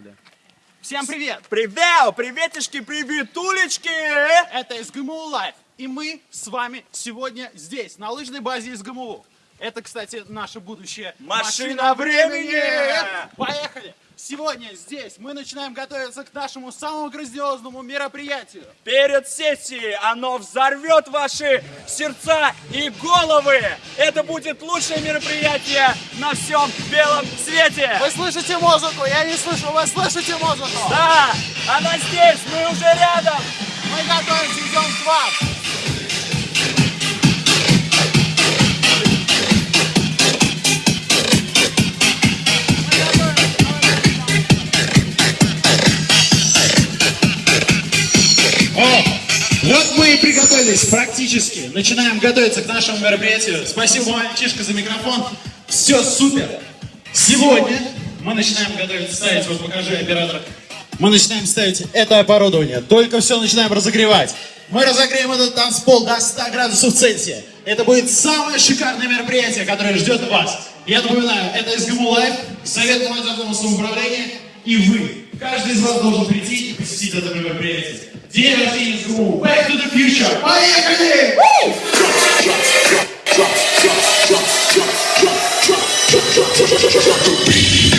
Поехали. Всем привет! Привет! Приветишки, приветулечки! Это СГМУ Life. И мы с вами сегодня здесь, на лыжной базе СГМУ. Это, кстати, наше будущее. Машина времени! Поехали! Сегодня здесь мы начинаем готовиться к нашему самому грандиозному мероприятию. Перед сессией оно взорвет ваши сердца и головы! Это будет лучшее мероприятие на всем белом свете! Вы слышите музыку? Я не слышу, вы слышите музыку? Да! Она здесь! Мы уже рядом! Мы готовимся, идем к вам. Приготовились практически. Начинаем готовиться к нашему мероприятию. Спасибо, мальчишка, за микрофон. Все супер. Сегодня мы начинаем готовиться, ставить, вот покажи, оператор. Мы начинаем ставить это оборудование. Только все начинаем разогревать. Мы разогреем этот танцпол до 100 градусов Цельсия. Это будет самое шикарное мероприятие, которое ждет вас. Я напоминаю, это СГМУ Life, Совет молодежного самоуправления и вы. Каждый из вас должен прийти и посетить это мероприятие. DMC seems rule. Back to the future. Miami! Woo!